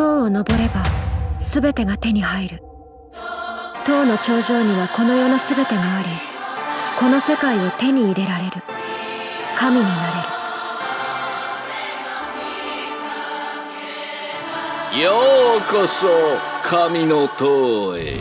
塔を登れば全てが手に入る。塔の頂上にはこの世の全てがありこの世界を手に入れられる。神になれる。ようこそ神の塔へ。